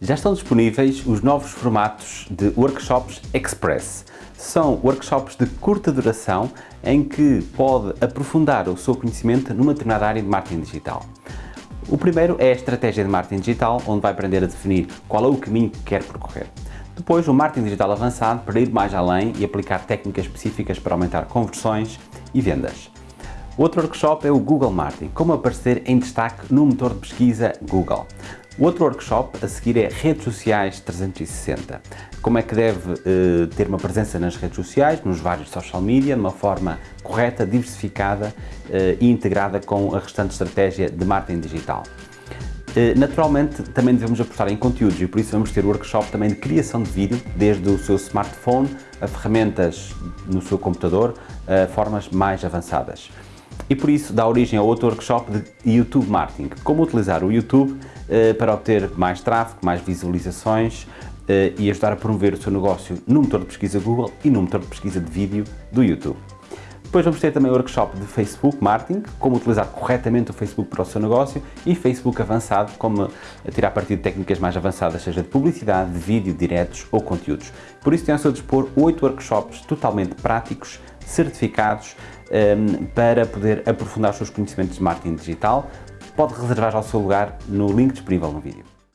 Já estão disponíveis os novos formatos de Workshops Express. São workshops de curta duração em que pode aprofundar o seu conhecimento numa determinada área de marketing digital. O primeiro é a estratégia de marketing digital, onde vai aprender a definir qual é o caminho que quer percorrer. Depois, o marketing digital avançado para ir mais além e aplicar técnicas específicas para aumentar conversões e vendas. Outro workshop é o Google Marketing, como aparecer em destaque no motor de pesquisa Google. O outro workshop a seguir é Redes Sociais 360. Como é que deve uh, ter uma presença nas redes sociais, nos vários social media, de uma forma correta, diversificada uh, e integrada com a restante estratégia de marketing digital. Uh, naturalmente, também devemos apostar em conteúdos e por isso vamos ter workshop também de criação de vídeo, desde o seu smartphone a ferramentas no seu computador, a formas mais avançadas e por isso dá origem a outro workshop de YouTube Marketing, como utilizar o YouTube eh, para obter mais tráfego, mais visualizações eh, e ajudar a promover o seu negócio no motor de pesquisa Google e no motor de pesquisa de vídeo do YouTube. Depois vamos ter também o workshop de Facebook Marketing, como utilizar corretamente o Facebook para o seu negócio e Facebook avançado, como tirar partido de técnicas mais avançadas, seja de publicidade, de vídeo, diretos ou conteúdos. Por isso tem ao seu dispor oito workshops totalmente práticos, certificados, um, ehm, para poder aprofundar os seus conhecimentos de marketing digital. Pode reservar já o seu lugar no link disponível no vídeo.